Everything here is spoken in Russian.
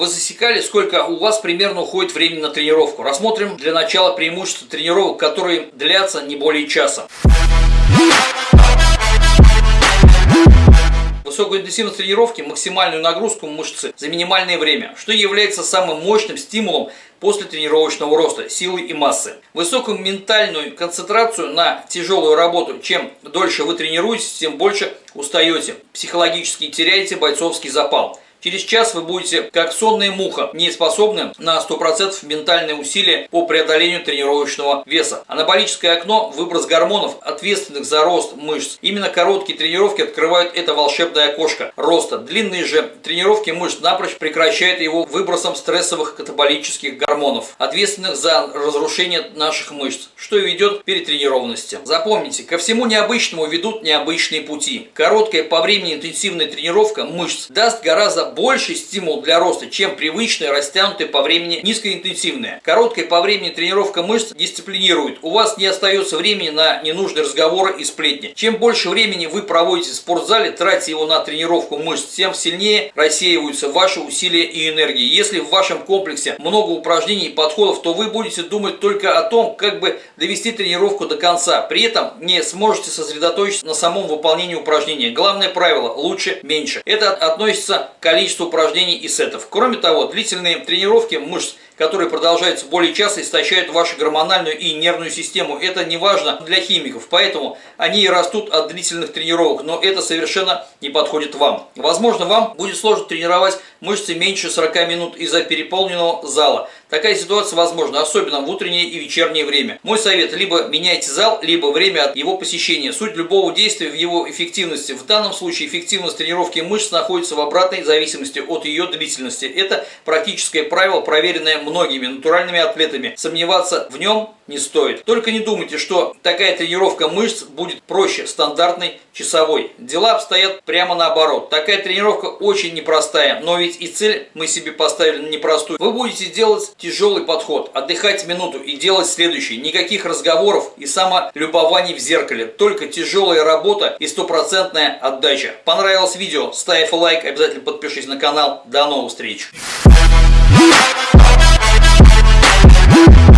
Вы засекали, сколько у вас примерно уходит времени на тренировку? Рассмотрим для начала преимущества тренировок, которые длятся не более часа. Высокую интенсивность тренировки, максимальную нагрузку мышцы за минимальное время, что является самым мощным стимулом после тренировочного роста силы и массы. Высокую ментальную концентрацию на тяжелую работу. Чем дольше вы тренируетесь, тем больше устаете. Психологически теряете бойцовский запал. Через час вы будете, как сонная муха, не способны на 100% ментальные усилия по преодолению тренировочного веса. Анаболическое окно – выброс гормонов, ответственных за рост мышц. Именно короткие тренировки открывают это волшебное окошко роста. Длинные же тренировки мышц напрочь прекращают его выбросом стрессовых катаболических гормонов, ответственных за разрушение наших мышц, что и ведет к перетренированности. Запомните, ко всему необычному ведут необычные пути. Короткая по времени интенсивная тренировка мышц даст гораздо больший стимул для роста, чем привычная, растянутая по времени низкоинтенсивная. Короткая по времени тренировка мышц дисциплинирует. У вас не остается времени на ненужные разговоры и сплетни. Чем больше времени вы проводите в спортзале, тратя его на тренировку мышц, тем сильнее рассеиваются ваши усилия и энергии. Если в вашем комплексе много упражнений и подходов, то вы будете думать только о том, как бы довести тренировку до конца. При этом не сможете сосредоточиться на самом выполнении упражнения. Главное правило – лучше меньше. Это относится к количество упражнений и сетов. Кроме того, длительные тренировки мышц которые продолжаются более часто, истощают вашу гормональную и нервную систему. Это не важно для химиков, поэтому они и растут от длительных тренировок, но это совершенно не подходит вам. Возможно, вам будет сложно тренировать мышцы меньше 40 минут из-за переполненного зала. Такая ситуация возможна, особенно в утреннее и вечернее время. Мой совет – либо меняйте зал, либо время от его посещения. Суть любого действия в его эффективности. В данном случае эффективность тренировки мышц находится в обратной зависимости от ее длительности. Это практическое правило, проверенное многими натуральными атлетами. Сомневаться в нем не стоит. Только не думайте, что такая тренировка мышц будет проще стандартной часовой. Дела обстоят прямо наоборот. Такая тренировка очень непростая, но ведь и цель мы себе поставили непростую. Вы будете делать тяжелый подход, отдыхать минуту и делать следующий. Никаких разговоров и самолюбований в зеркале. Только тяжелая работа и стопроцентная отдача. Понравилось видео? Ставь лайк, обязательно подпишись на канал. До новых встреч! Hey!